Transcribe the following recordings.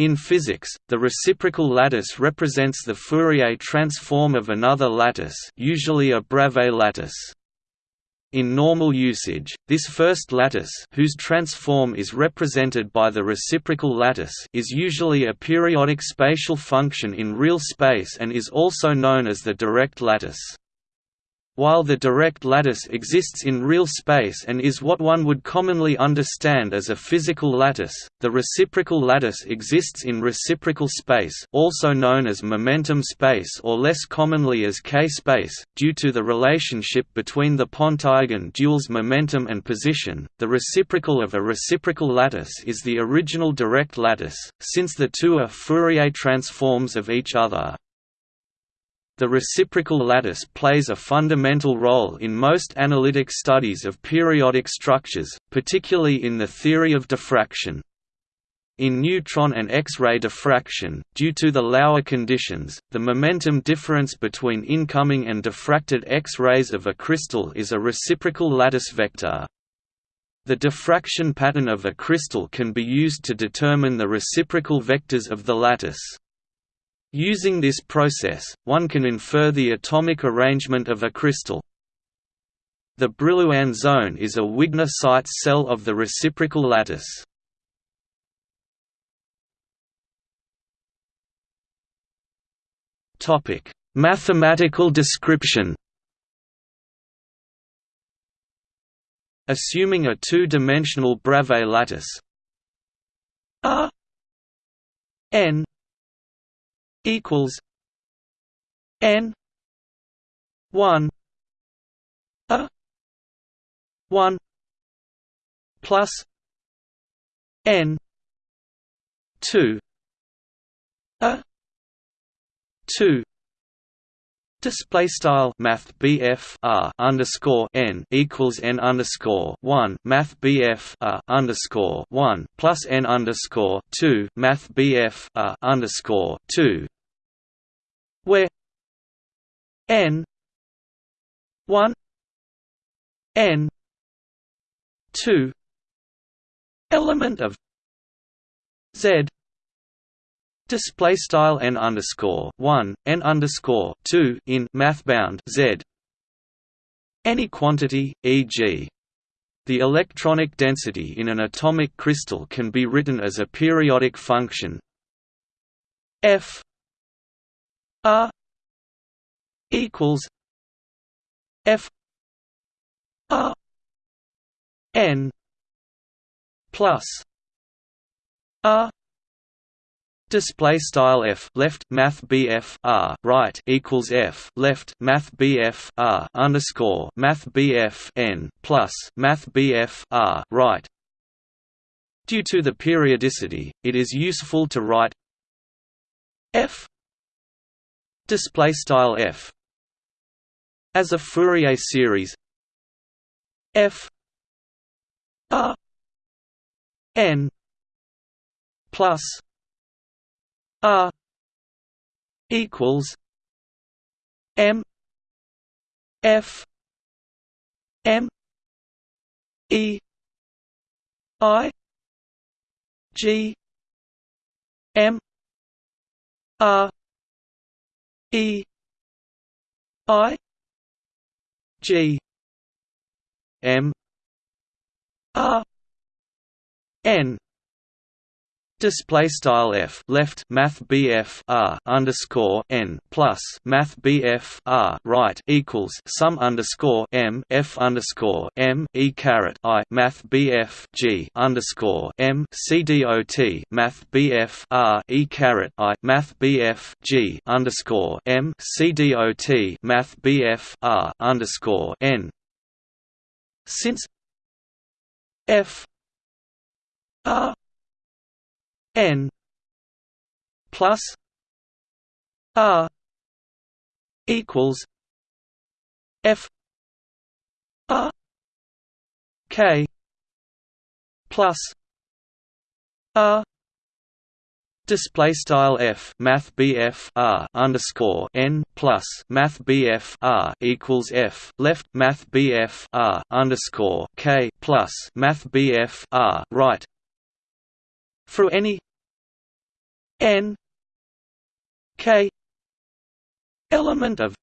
In physics, the reciprocal lattice represents the Fourier transform of another lattice usually a Bravais lattice. In normal usage, this first lattice whose transform is represented by the reciprocal lattice is usually a periodic spatial function in real space and is also known as the direct lattice. While the direct lattice exists in real space and is what one would commonly understand as a physical lattice, the reciprocal lattice exists in reciprocal space also known as momentum space or less commonly as k-space, due to the relationship between the Pontryagin dual's momentum and position. The reciprocal of a reciprocal lattice is the original direct lattice, since the two are Fourier transforms of each other. The reciprocal lattice plays a fundamental role in most analytic studies of periodic structures, particularly in the theory of diffraction. In neutron and X-ray diffraction, due to the Laue conditions, the momentum difference between incoming and diffracted X-rays of a crystal is a reciprocal lattice vector. The diffraction pattern of a crystal can be used to determine the reciprocal vectors of the lattice. Using this process, one can infer the atomic arrangement of a crystal. The Brillouin zone is a Wigner-Seitz cell of the reciprocal lattice. Topic: Mathematical description. Assuming a two-dimensional Bravais lattice R n equals n 1 a 1 plus n 2 a 2 Display style Math BF R underscore N equals N underscore one Math BF R underscore one plus N underscore two Math BF R underscore two where N one N two element of Z display style n underscore one n underscore two in mathbound z any quantity, e.g. The electronic density in an atomic crystal can be written as a periodic function f r equals f r n plus r Display style f left math bf r right equals f left math bf r underscore math bf n plus math bf r right. Due to the periodicity, it is useful to write f. Display style f. As a Fourier series f. R. N. Plus R equals M F M E I G M R E I G M R N Display style f left math bf r underscore n plus math bf r right equals sum underscore m f underscore m e caret i math bf g underscore m c dot math bf r e caret i math bf g underscore m c dot math bf r underscore n. Since f r n plus r equals f r k plus r Display style f Math BF R underscore N plus Math BF R equals f left Math BF R underscore K plus Math BF R right for any n k element of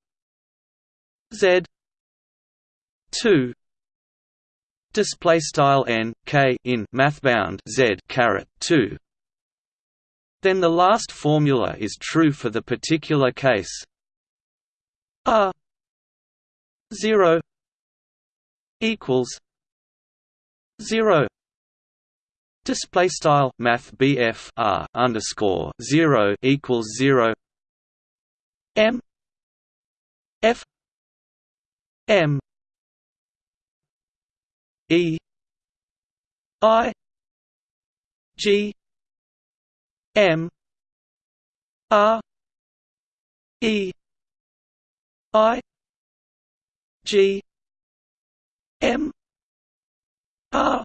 z 2 display style n k in mathbound z caret 2 then the last formula is true for the particular case. R 0 equals 0 display style math BF r underscore 0 equals 0 m. F. M. E. I. G. M. R. E. I. G. M. R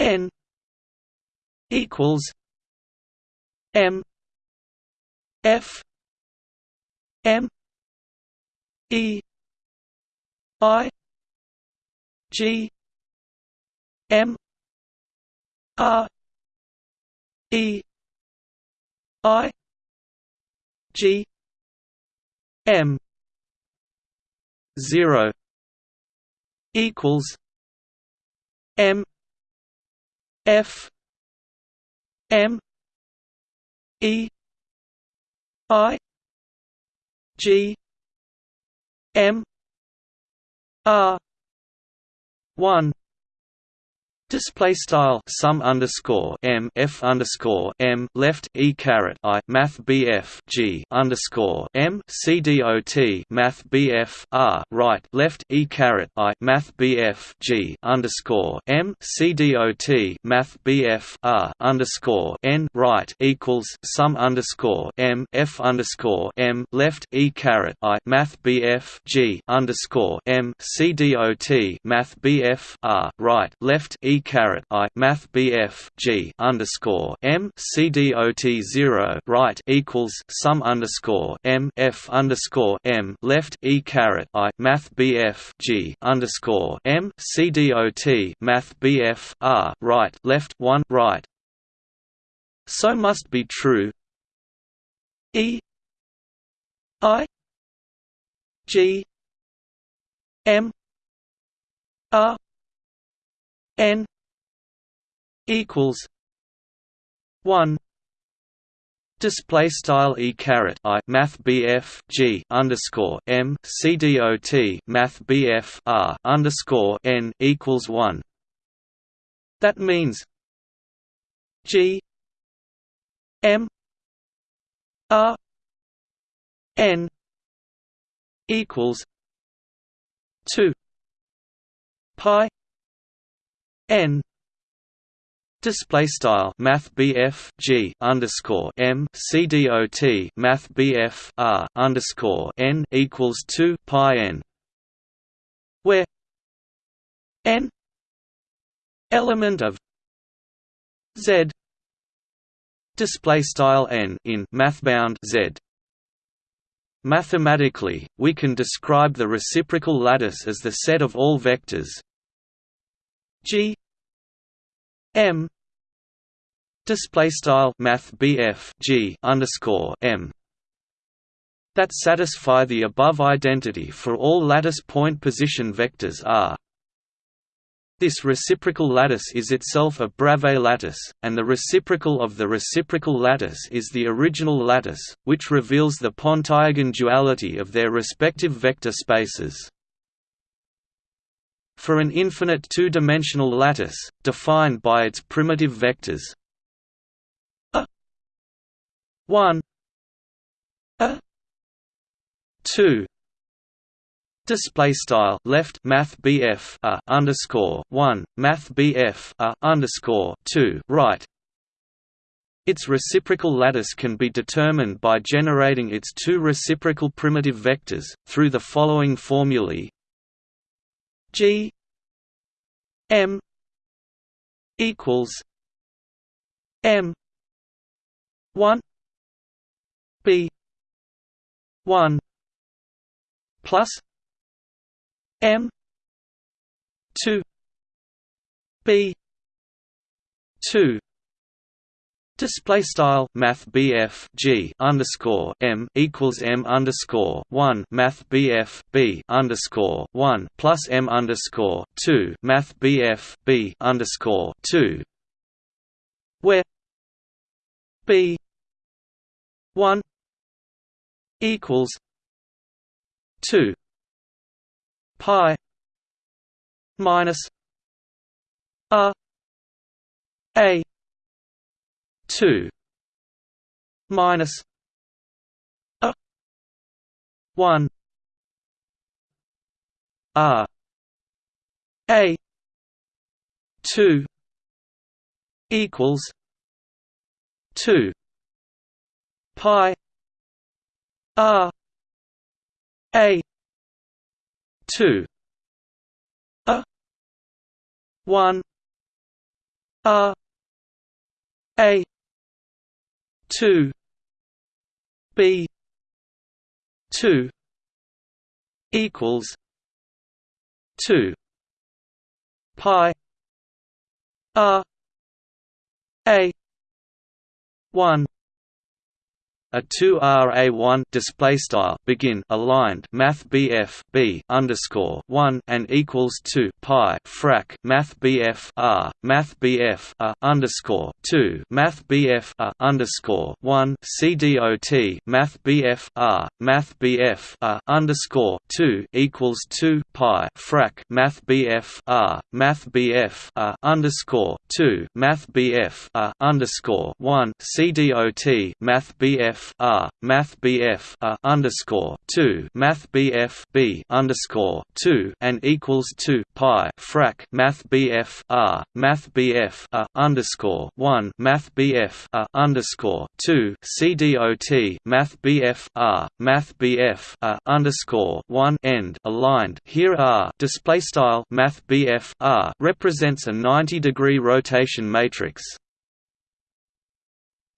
N equals M F M E I G M R E I G M zero equals M F M E I G M R one Display style sum underscore m f underscore m left e caret i math bf g underscore m c dot math bf r right left e caret i math bf g underscore m c dot math bf r underscore n right equals sum underscore m f underscore m left e caret i math bf g underscore m c dot math bf r right left e caret I Math BF G underscore M C D O T zero right equals sum underscore M F underscore M left E caret I Math BF G underscore M C D O T Math BF R right left one right. So must be true. E I G M R N equals one display style e caret i math bf g underscore m c dot math bf r underscore n equals one. That means g m r n equals two pi n Display style Math BF G underscore M C D O T Math BF R underscore N equals two Pi N where N element of Z display style N in mathbound Z. Mathematically, we can describe the reciprocal lattice as the set of all vectors G M display style math BF G underscore M that satisfy the above identity for all lattice point position vectors R. This reciprocal lattice is itself a Bravais lattice, and the reciprocal of the reciprocal lattice is the original lattice, which reveals the Pontryagin duality of their respective vector spaces. For an infinite two-dimensional lattice, defined by its primitive vectors. A 1 a 2 display style left math BF a underscore 1 math BF a underscore 2 right. Its reciprocal lattice can be determined by generating its two reciprocal primitive vectors through the following formulae G M equals M one B one plus M two B two Display style Math BF G underscore M equals M underscore one Math BF B underscore one plus M underscore two Math BF B underscore two. Where B one equals two pi minus R A two minus a one R A two equals two pi R A two a one R A two B two equals two pi R A one a 2RA1 display style begin aligned Math BF B underscore 1 and equals 2 pi frac Math BF R Math BF A underscore 2 Math BF A underscore 1 CDOT Math BF R Math BF A underscore 2 equals 2 pi frac Math BF R Math BF A underscore 2 Math BF A underscore 1 CDOT Math BF BF R Math BF A underscore two Math BF B underscore two and equals two Pi frac Math BF R Math BF A underscore one Math BF A underscore two CDOT Math BF R Math BF A underscore one end aligned. Here R display style Math BF R represents a 90 degree rotation matrix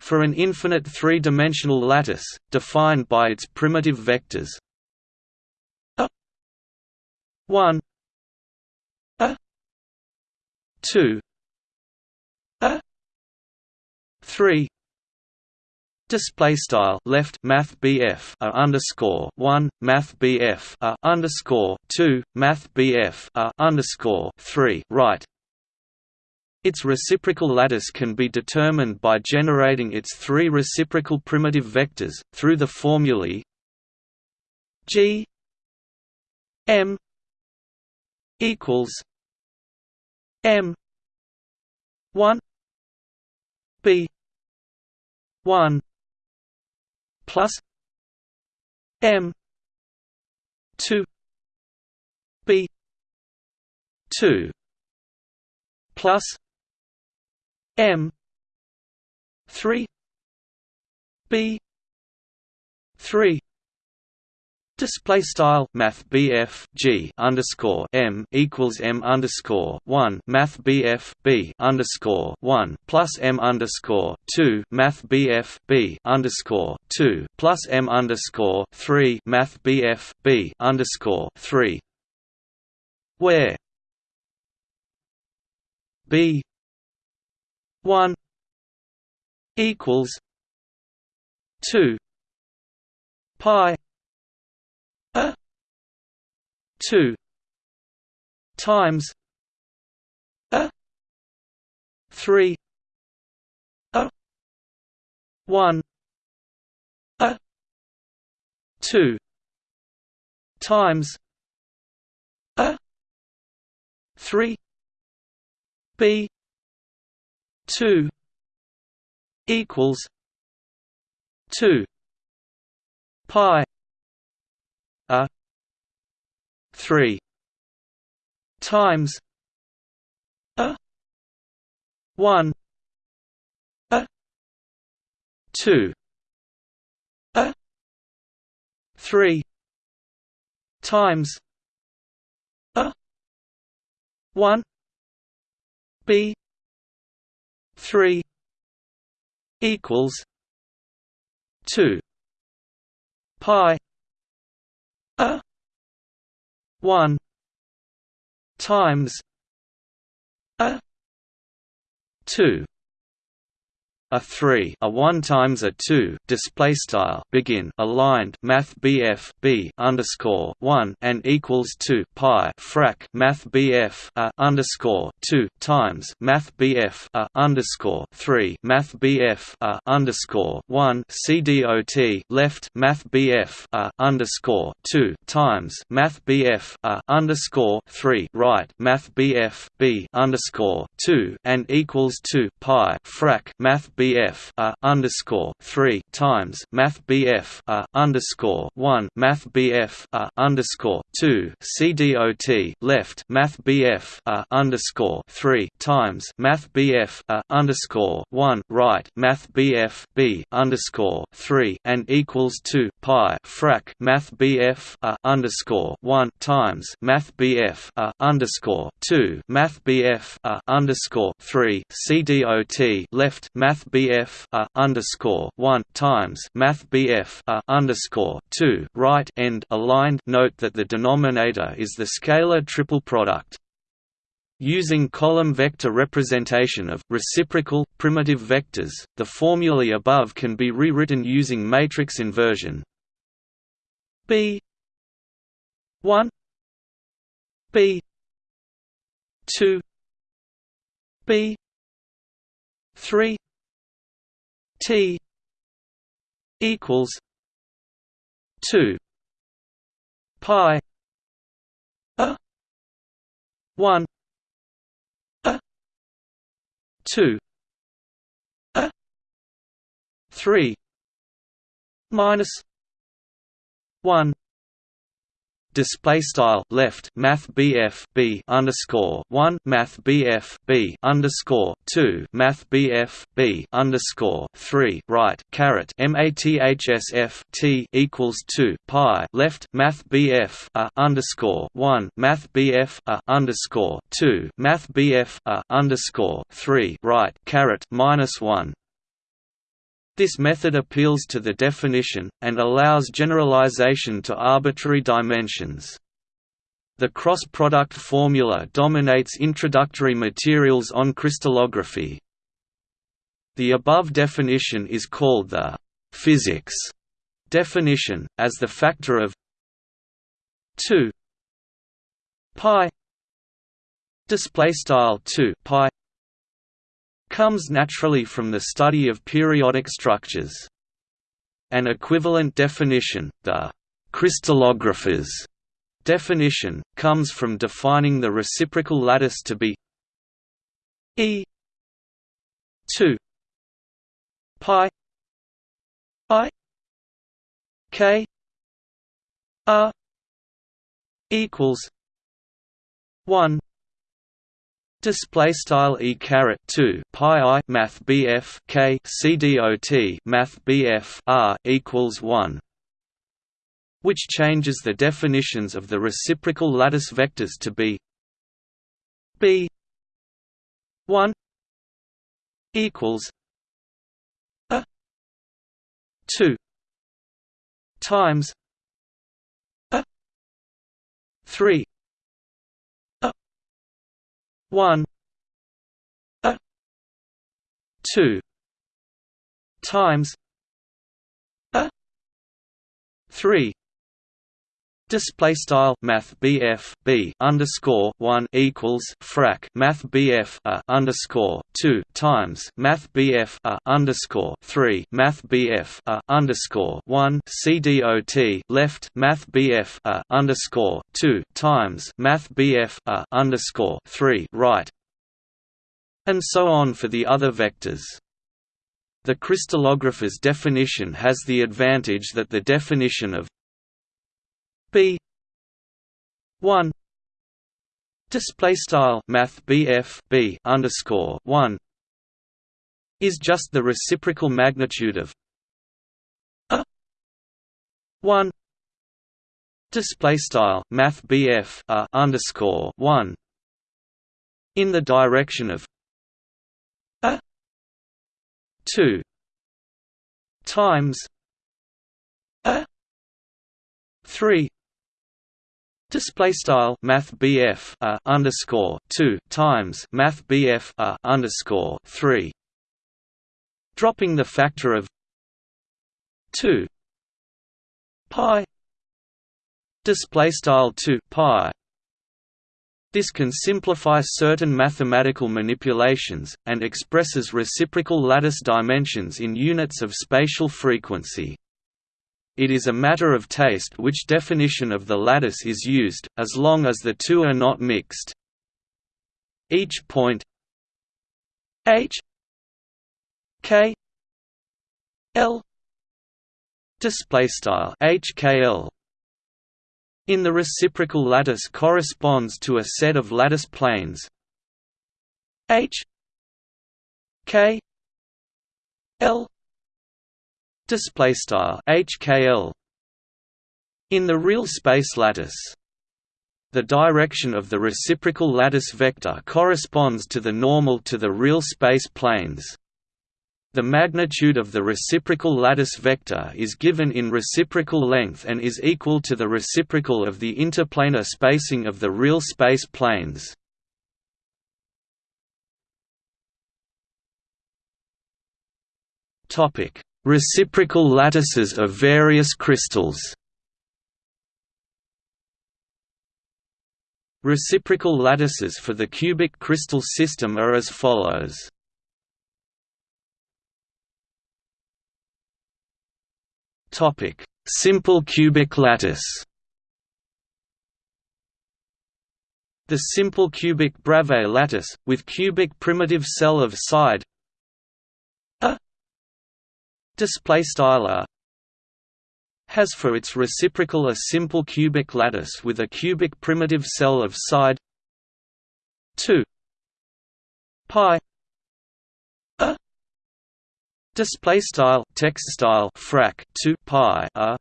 for an infinite three-dimensional lattice, defined by its primitive vectors. A. 1 a. 2 a. 3 display style left math BF a underscore 1 math BF a underscore 2 math BF a underscore 3 right its reciprocal lattice can be determined by generating its three reciprocal primitive vectors, through the formulae G M equals M one B one plus M two B two plus M three B three Display style Math BF G underscore M equals M underscore one Math BF B underscore one plus M underscore two Math BF B underscore two plus M underscore three Math BF B underscore three where B one equals two pi a two times a three a one a two times a three b 2 equals 2 pi a 3 times a 1 a 2 a 3 times a 1 b three equals two pi a one times a two a 3 a 1 times a 2 display style begin aligned math BF B underscore 1 and equals 2 pi frac math BF a underscore 2 times math BF a underscore 3 math BF a underscore 1 CDOT left math BF a underscore 2 times math BF a underscore 3 right math BF B underscore 2 and equals 2 pi frac math BF a underscore three times Math BF a underscore one Math BF a underscore two CDOT left Math BF a underscore three times Math BF a underscore one right Math BF B underscore three and equals two pi frac Math BF a underscore one times Math BF a underscore two Math BF a underscore three CDOT left Math BF a underscore one times Math BF a underscore two right end aligned. Note that the denominator is the scalar triple product. Using column vector representation of reciprocal primitive vectors, the formulae above can be rewritten using matrix inversion. B 1 B 2 B 3 T equals two pi a one a two a three minus one display style left math BF B underscore one math BF B underscore two math BF B underscore three right caret MATHSF T equals two pi left math BF a underscore one math BF a underscore two math BF a underscore three right caret minus one this method appeals to the definition, and allows generalization to arbitrary dimensions. The cross-product formula dominates introductory materials on crystallography. The above definition is called the «physics» definition, as the factor of 2 pi display style 2 pi comes naturally from the study of periodic structures. An equivalent definition, the crystallographer's definition, comes from defining the reciprocal lattice to be E 2 pi i k r equals 1 Display style e caret two pi i math bf k c dot math bf r equals one, which changes the definitions of the reciprocal lattice vectors to be b one equals a two times a three one. A. Two. Times. A. Three Display style Math BF B underscore one equals frac Math BF a underscore two times Math BF a underscore three Math BF a underscore one CDOT left Math BF a underscore two times Math BF a underscore three right and so on for the other vectors. The crystallographer's definition has the advantage that the definition of B one display style math BF B underscore one is just the reciprocal magnitude of a one display style math BF a underscore one in the direction of a two times a three Display style Math BF a uh, underscore two times Math BF a uh, underscore three. Dropping the factor of 2 pi. Display style 2 pi. This can simplify certain mathematical manipulations, and expresses reciprocal lattice dimensions in units of spatial frequency. It is a matter of taste which definition of the lattice is used, as long as the two are not mixed. Each point h k l display style hkl in the reciprocal lattice corresponds to a set of lattice planes h k l display style hkl in the real space lattice. The direction of the reciprocal lattice vector corresponds to the normal to the real space planes. The magnitude of the reciprocal lattice vector is given in reciprocal length and is equal to the reciprocal of the interplanar spacing of the real space planes. Reciprocal lattices of various crystals. Reciprocal lattices for the cubic crystal system are as follows. Topic: Simple cubic lattice. The simple cubic Bravais lattice, with cubic primitive cell of side display style a has for its reciprocal a simple cubic lattice with a cubic primitive cell of side 2 pi Display style text style frac 2 pi a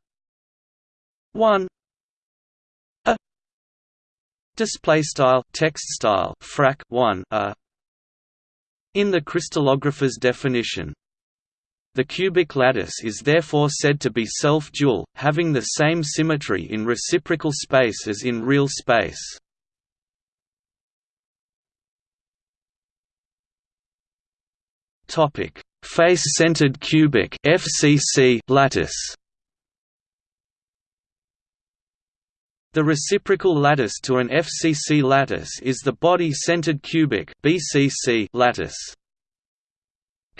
1 a display style text style frac 1 a in the crystallographer's definition the cubic lattice is therefore said to be self-dual, having the same symmetry in reciprocal space as in real space. Topic: Face-centered cubic (FCC) lattice. The reciprocal lattice to an FCC lattice is the body-centered cubic (BCC) lattice.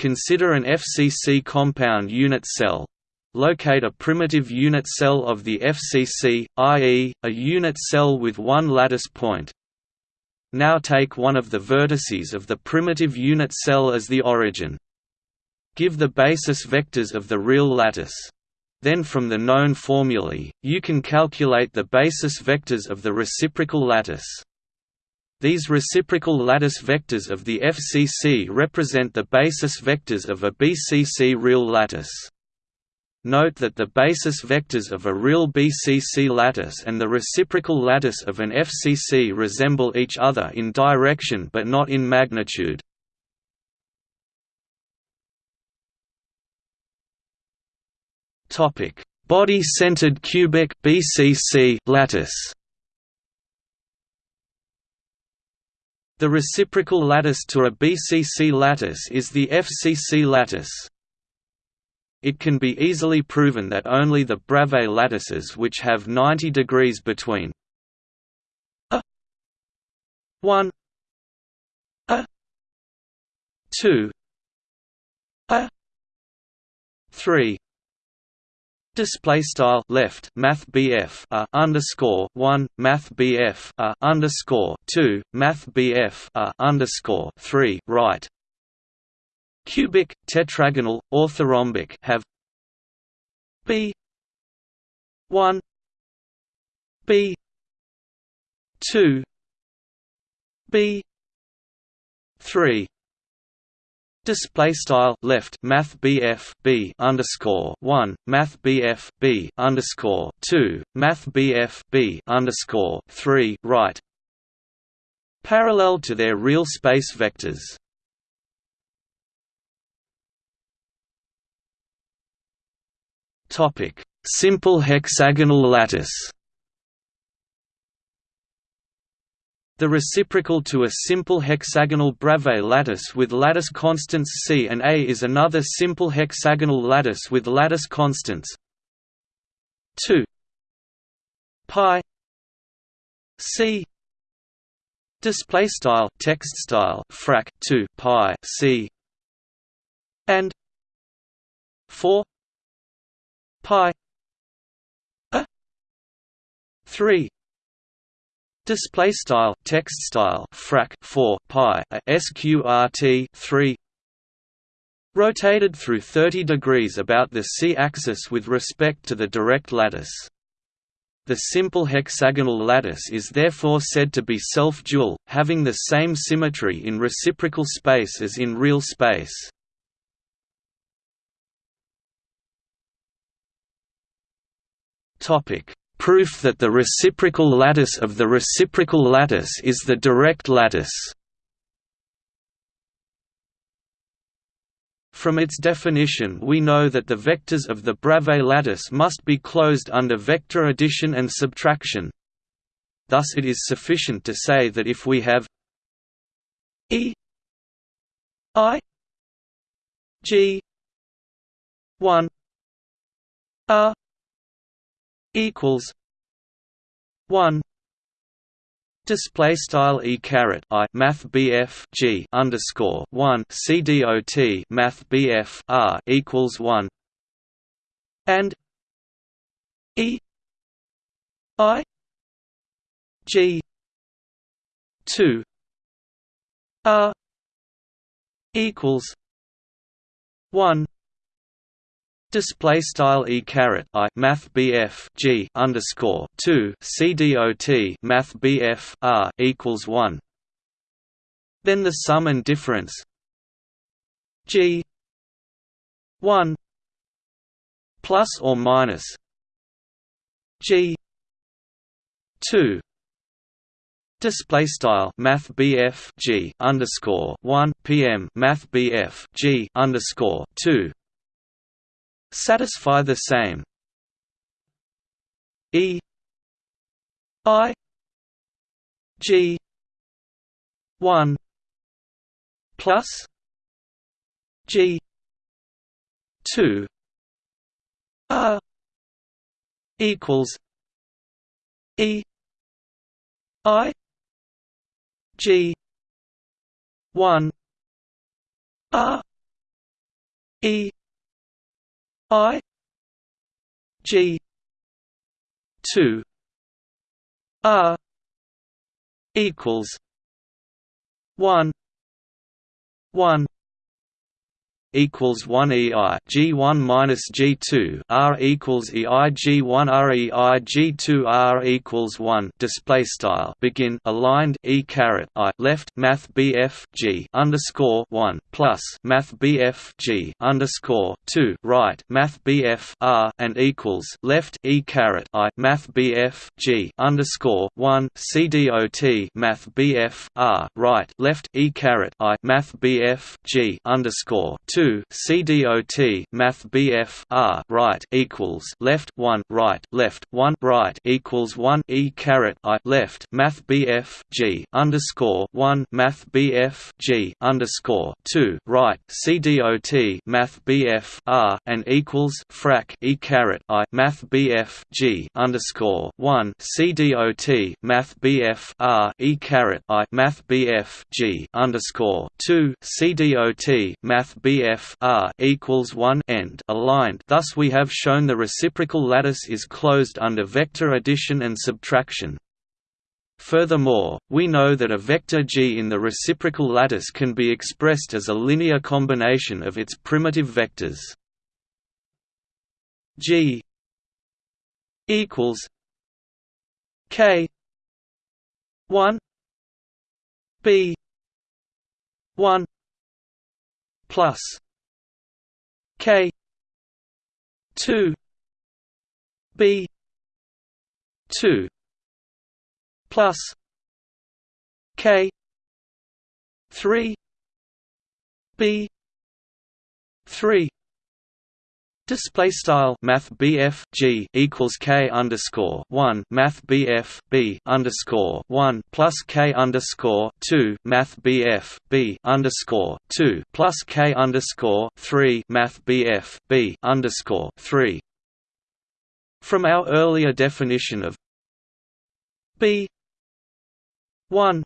Consider an FCC compound unit cell. Locate a primitive unit cell of the FCC, i.e., a unit cell with one lattice point. Now take one of the vertices of the primitive unit cell as the origin. Give the basis vectors of the real lattice. Then from the known formulae, you can calculate the basis vectors of the reciprocal lattice. These reciprocal lattice vectors of the FCC represent the basis vectors of a BCC real lattice. Note that the basis vectors of a real BCC lattice and the reciprocal lattice of an FCC resemble each other in direction but not in magnitude. Body-centered cubic (BCC) lattice. The reciprocal lattice to a BCC lattice is the FCC lattice. It can be easily proven that only the Bravais lattices which have 90 degrees between a 1 a 2 a 3 Display style left Math BF a uh, underscore one Math BF a uh, underscore two Math BF a uh, underscore three right. Cubic, tetragonal, orthorhombic have B one B two B three Display style left Math BF B underscore one Math BF B underscore two Math BF B underscore three right. Parallel to their real space vectors. Topic. Simple hexagonal lattice the reciprocal to a simple hexagonal Bravais lattice with lattice constants C and A is another simple hexagonal lattice with lattice constants 2 pi C. Display style text style frac 2 pi C. And 4 pi a 3 display style text style frac 4 pi a sqrt 3 rotated through 30 degrees about the c-axis with respect to the direct lattice. The simple hexagonal lattice is therefore said to be self-dual, having the same symmetry in reciprocal space as in real space. Topic: Proof that the reciprocal lattice of the reciprocal lattice is the direct lattice. From its definition we know that the vectors of the Bravais lattice must be closed under vector addition and subtraction. Thus it is sufficient to say that if we have E I G 1 R equals one Display style e caret i math bf g underscore one c dot math bf r equals one and e i g two r equals one Display style e caret i math bf g underscore two c dot math bf r equals one. Then the sum and difference. G one plus or minus g two. Display style Math BF G underscore one PM Math BF G underscore two satisfy the same. E I G one plus G two R equals E I G one R E I G two R equals one one equals 1 EI G1 minus G2 R equals EI G1 R EI G2 R equals 1 display style begin aligned E caret I left Math BF G underscore 1 plus Math BF G underscore 2 right Math BF R and equals left E caret I Math BF G underscore 1 CDOT Math BF R right left E caret I Math BF G underscore 2 2 CDOT Math BF R right equals left 1 right left 1 right equals 1 E caret I left Math BF G underscore 1 Math BF G underscore 2 right CDOT Math BF R and equals frac E caret I Math BF G underscore 1 CDOT Math BF R E caret I Math BF G underscore 2 CDOT Math BF f r equals 1 end aligned. Thus we have shown the reciprocal lattice is closed under vector addition and subtraction. Furthermore, we know that a vector G in the reciprocal lattice can be expressed as a linear combination of its primitive vectors. G equals K 1 B 1 plus K two B two plus K three B three Display style Math BF G equals K underscore one Math BF B underscore one plus K underscore two Math BF B underscore two plus K underscore three Math BF B underscore three. From our earlier definition of B one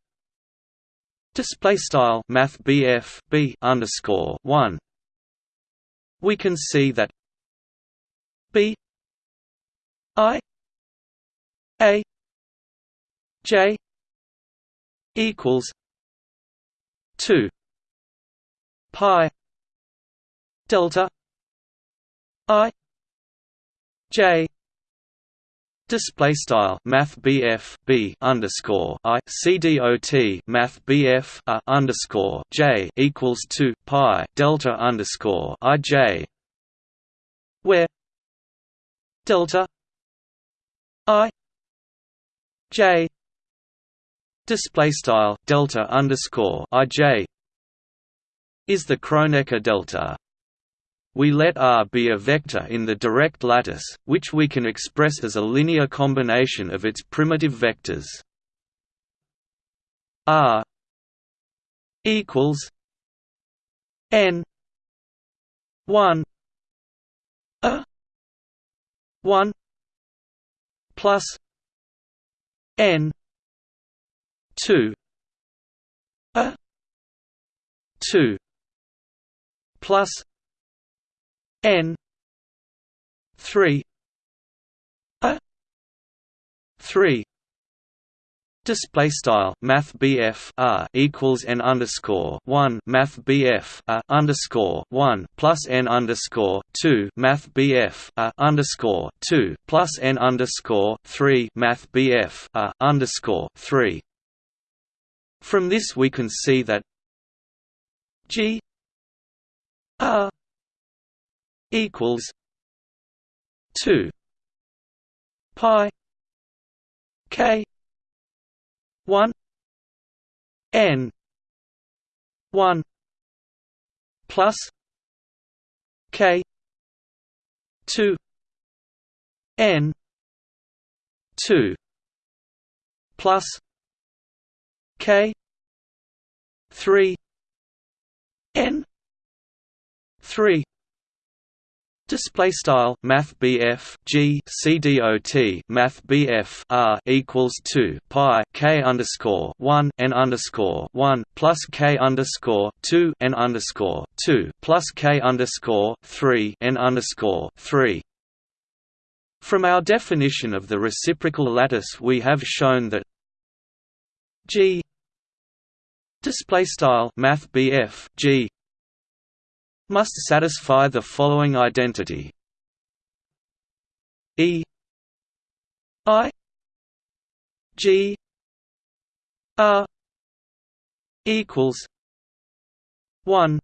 display style Math BF B underscore one we can see that B I A J equals two pi delta I J. Display style Math BF B underscore I C D O T Math BF a underscore J equals two Pi Delta underscore I J where delta i j display style delta underscore i j is the Kronecker delta. We let R be a vector in the direct lattice, which we can express as a linear combination of its primitive vectors. R equals n 1 a 1 plus n 2 a 2 plus n 3 a 3 Display style Math BF R equals N underscore one Math BF A underscore one plus N underscore two Math BF A underscore two plus N underscore three Math BF A underscore three. From this we can see that G R equals two pi K 1 n. 1 plus. K. 2 n. 2 plus. K. 3 n. 3 Display style Math BF G C D O T Math BF R equals two Pi K underscore one N underscore one plus K underscore two N underscore two plus K underscore three N underscore three. From our definition of the reciprocal lattice we have shown that G display style Math BF G must satisfy the following identity E I G R equals one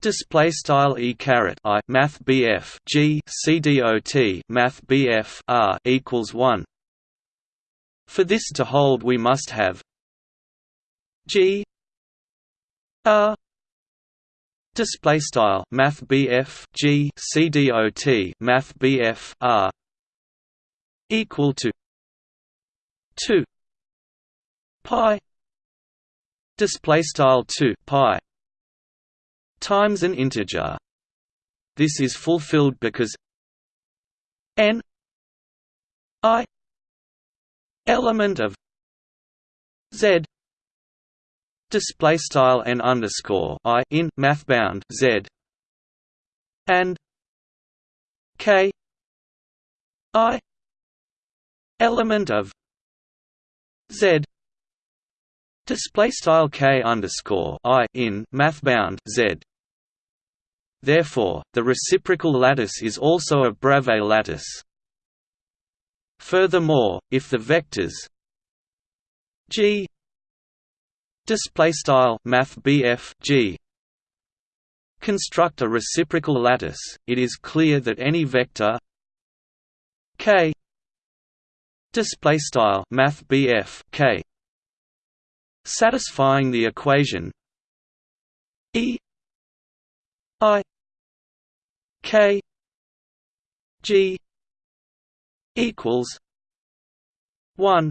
Display style e caret i math bf g c dot math bf r equals one. For this to hold, we must have g r Display style Math BF G C D O T Math BF R equal to two Pi display style two Pi times an integer. This is fulfilled because n i element of z display style n underscore i in mathbound z and k i element of z display style k underscore i in mathbound z Therefore, the reciprocal lattice is also a Bravais lattice. Furthermore, if the vectors g display style math G. Construct a reciprocal lattice. It is clear that any vector k display style math K. Satisfying the equation E I K G equals one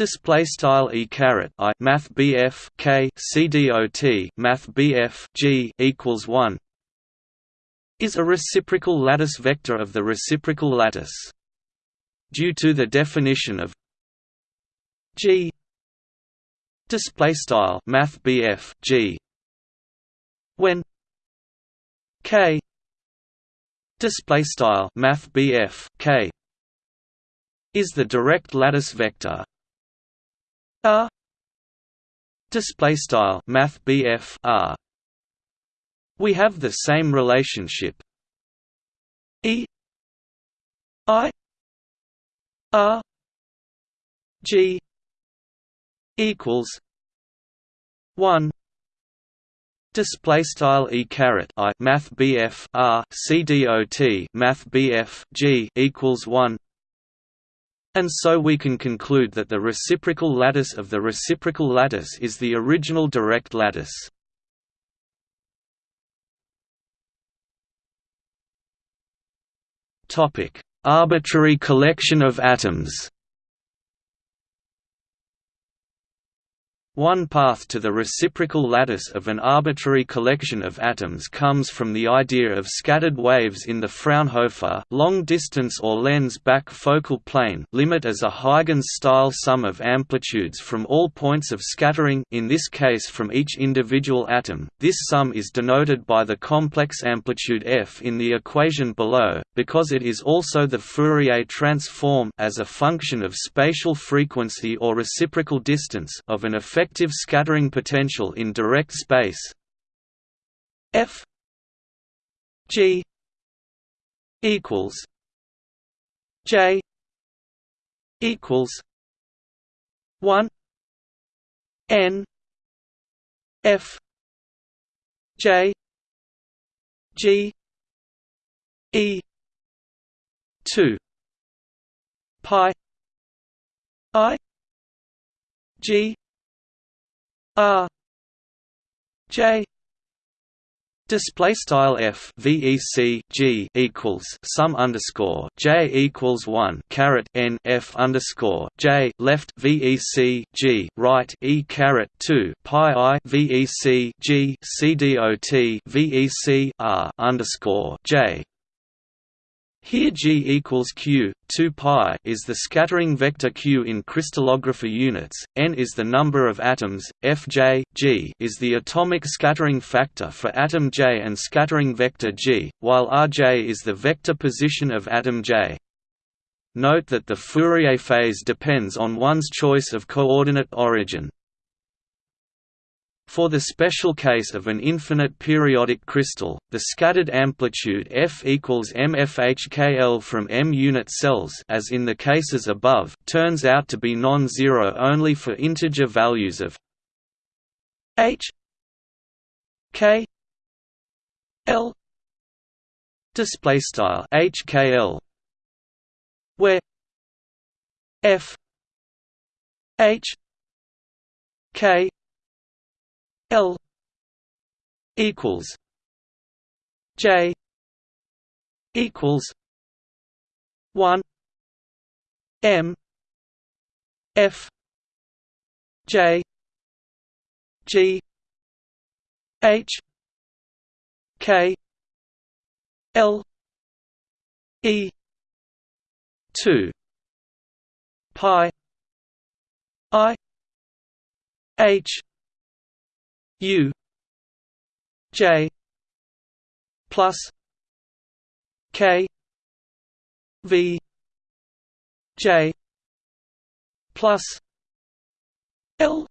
Display style e caret i math bf math bf g equals one is a reciprocal lattice vector of the reciprocal lattice. Due to the definition of g display style math bf g when k display style math bf k is the direct lattice vector r display style math bf r. We have the same relationship. E. I. R. G. equals 1 Display style e caret i math bf r c dot math bf g equals one, and so we can conclude that the reciprocal lattice of the reciprocal lattice is the original direct lattice. Topic: Arbitrary collection of atoms. One path to the reciprocal lattice of an arbitrary collection of atoms comes from the idea of scattered waves in the Fraunhofer long-distance or lens-back focal plane limit as a Huygens-style sum of amplitudes from all points of scattering in this case from each individual atom. This sum is denoted by the complex amplitude f in the equation below, because it is also the Fourier transform as a function of spatial frequency or reciprocal distance of an effect effective scattering potential in direct space. F G equals J equals one N F J G E two pi I G R J. Display style f vec g equals sum underscore j equals one caret n f underscore j left vec g right e caret two pi i vec g c dot vec r underscore j here G equals Q, 2 pi is the scattering vector Q in crystallography units, n is the number of atoms, Fj, G is the atomic scattering factor for atom J and scattering vector G, while Rj is the vector position of atom J. Note that the Fourier phase depends on one's choice of coordinate origin. For the special case of an infinite periodic crystal, the scattered amplitude f equals mfhkl from m unit cells as in the cases above turns out to be non-zero only for integer values of h k l display style hkl where f h k L equals J equals one M F J G H K L E two Pi I H U J plus K V J plus L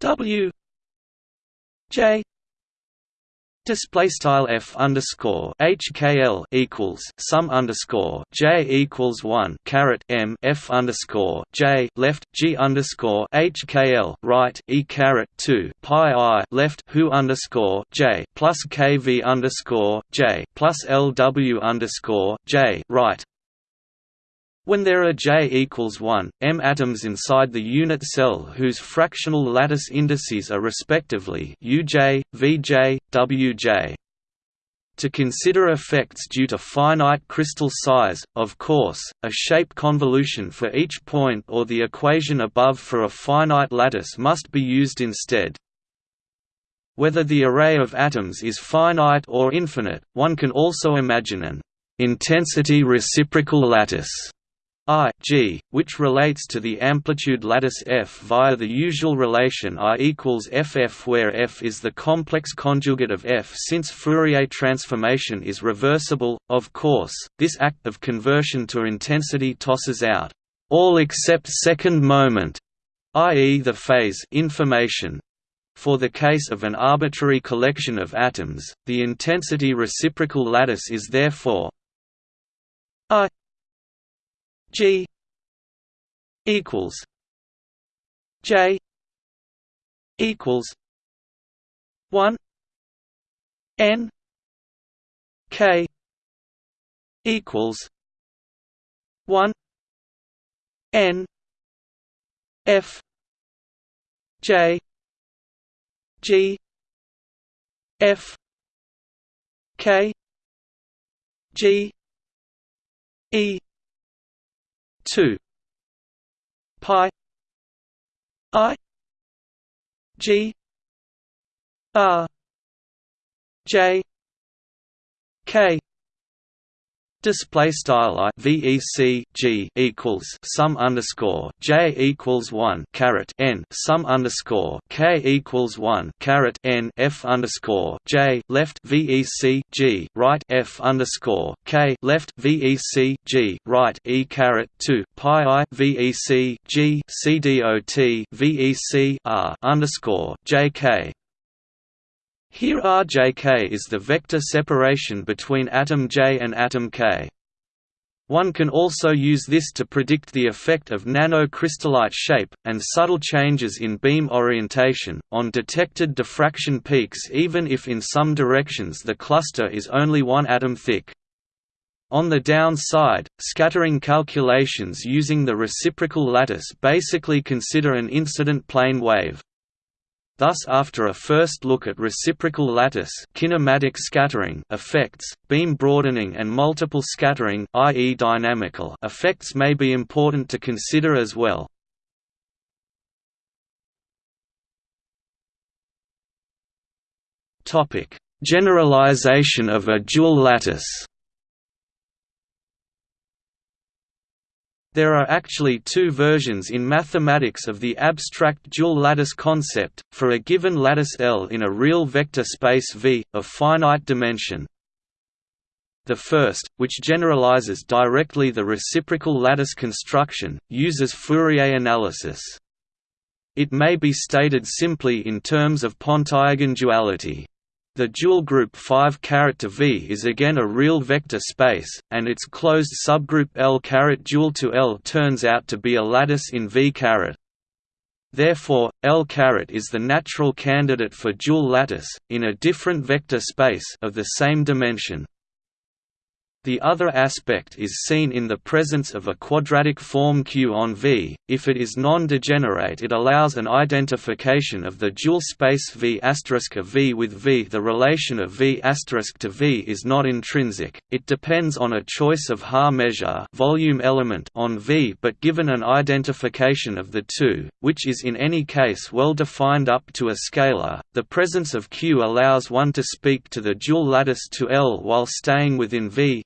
W J Display style f underscore hkl equals sum underscore j equals one caret m f underscore j left g underscore hkl right e caret two pi i left who underscore j plus kv underscore j plus lw underscore j right when there are J equals 1, m atoms inside the unit cell whose fractional lattice indices are respectively Uj, Vj, Wj. To consider effects due to finite crystal size, of course, a shape convolution for each point or the equation above for a finite lattice must be used instead. Whether the array of atoms is finite or infinite, one can also imagine an intensity reciprocal lattice I G, which relates to the amplitude lattice F via the usual relation I equals FF where F is the complex conjugate of F since Fourier transformation is reversible, of course, this act of conversion to intensity tosses out all except second moment, i.e. the phase information. For the case of an arbitrary collection of atoms, the intensity reciprocal lattice is therefore I G equals J equals one N K equals one N F J G F K G E two. Pi. I. G. R. J. K Display style i vec g equals sum underscore j equals one caret n sum underscore k equals one caret n f underscore j left vec g right f underscore k left vec g right e caret two pi i vec g c dot vec r underscore j k here RJK is the vector separation between atom J and atom K. One can also use this to predict the effect of nanocrystallite shape, and subtle changes in beam orientation, on detected diffraction peaks even if in some directions the cluster is only one atom thick. On the downside, scattering calculations using the reciprocal lattice basically consider an incident plane wave. Thus after a first look at reciprocal lattice kinematic scattering effects, beam broadening and multiple scattering i.e. dynamical effects may be important to consider as well. Generalization of a dual lattice There are actually two versions in mathematics of the abstract dual lattice concept, for a given lattice L in a real vector space V, of finite dimension. The first, which generalizes directly the reciprocal lattice construction, uses Fourier analysis. It may be stated simply in terms of Pontryagin duality. The dual group 5 to V is again a real vector space, and its closed subgroup L dual to L turns out to be a lattice in V. Therefore, L is the natural candidate for dual lattice, in a different vector space of the same dimension. The other aspect is seen in the presence of a quadratic form Q on V. If it is non-degenerate, it allows an identification of the dual space V of V with V. The relation of V to V is not intrinsic; it depends on a choice of Haar measure, volume element on V, but given an identification of the two, which is in any case well defined up to a scalar, the presence of Q allows one to speak to the dual lattice to L while staying within V.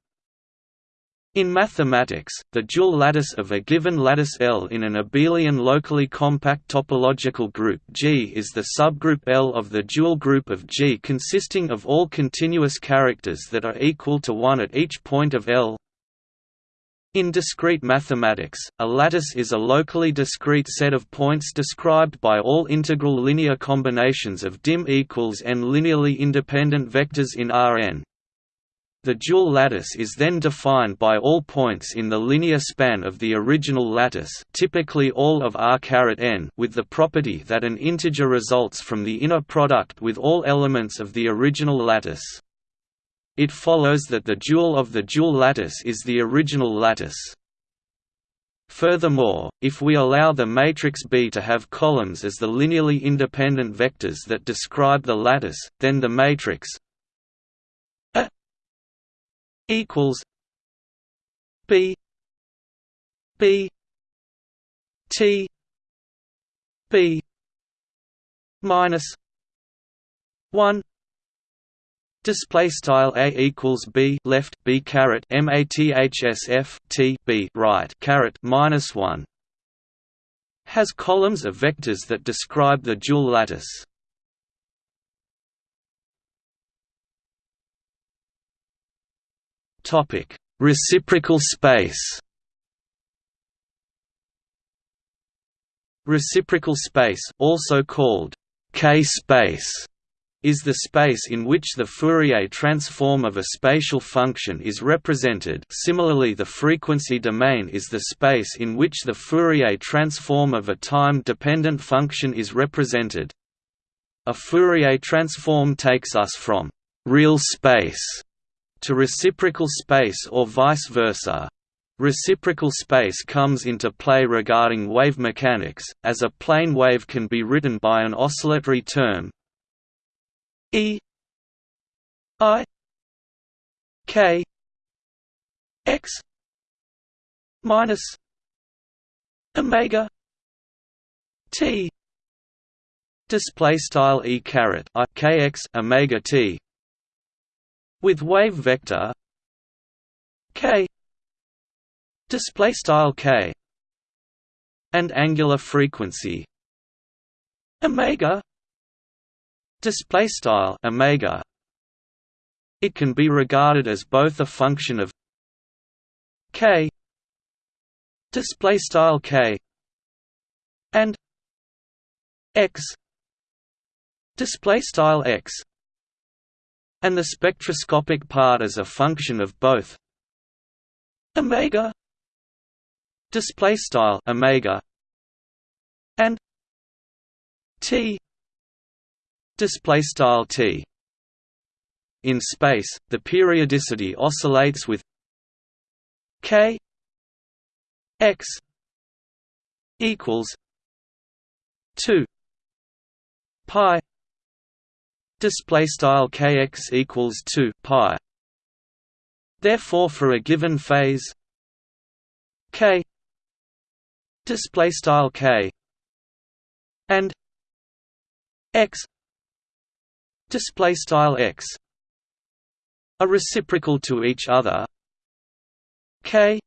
In mathematics, the dual lattice of a given lattice L in an abelian locally compact topological group G is the subgroup L of the dual group of G consisting of all continuous characters that are equal to 1 at each point of L. In discrete mathematics, a lattice is a locally discrete set of points described by all integral linear combinations of dim equals n linearly independent vectors in Rn. The dual lattice is then defined by all points in the linear span of the original lattice typically all of R with the property that an integer results from the inner product with all elements of the original lattice. It follows that the dual of the dual lattice is the original lattice. Furthermore, if we allow the matrix B to have columns as the linearly independent vectors that describe the lattice, then the matrix equals B B T B minus one Display style a equals b left b caret mathsf t b right caret minus one has columns of vectors that describe the dual lattice. Topic: Reciprocal space. Reciprocal space, also called K-space, is the space in which the Fourier transform of a spatial function is represented similarly the frequency domain is the space in which the Fourier transform of a time-dependent function is represented. A Fourier transform takes us from «real space» to reciprocal space or vice versa. Reciprocal space comes into play regarding wave mechanics, as a plane wave can be written by an oscillatory term E I K X minus Omega T display style E caret I kx omega T with wave vector K display style K and angular frequency omega display style omega. It can be regarded as both a function of k display style k and x display style x and the spectroscopic part as a function of both omega display style omega and t display style t. In space the periodicity oscillates with k x equals 2 pi display style kx equals 2 pi. Therefore for a given phase k display style k and x display style x are reciprocal to each other k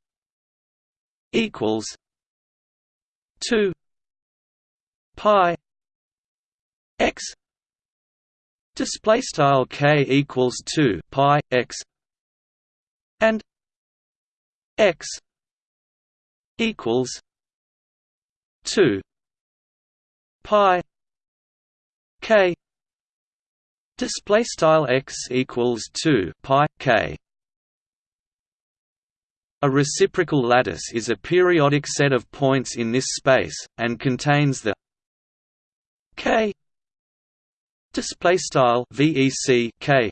equals 2 pi x display style k equals 2 pi x and x equals 2 pi k Display style x equals two pi k. A reciprocal lattice is a periodic set of points in this space, and contains the k display style vec k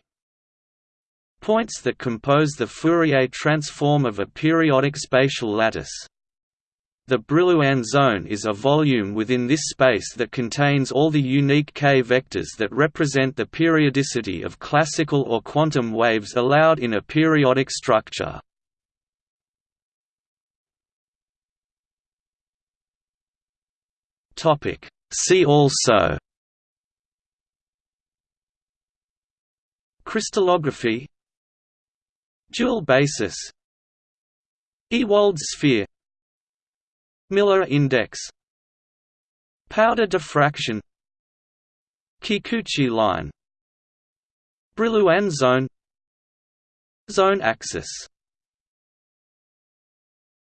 points that compose the Fourier transform of a periodic spatial lattice. The Brillouin zone is a volume within this space that contains all the unique k-vectors that represent the periodicity of classical or quantum waves allowed in a periodic structure. See also Crystallography Dual basis Ewald sphere Miller index Powder diffraction Kikuchi line Brillouin zone Zone axis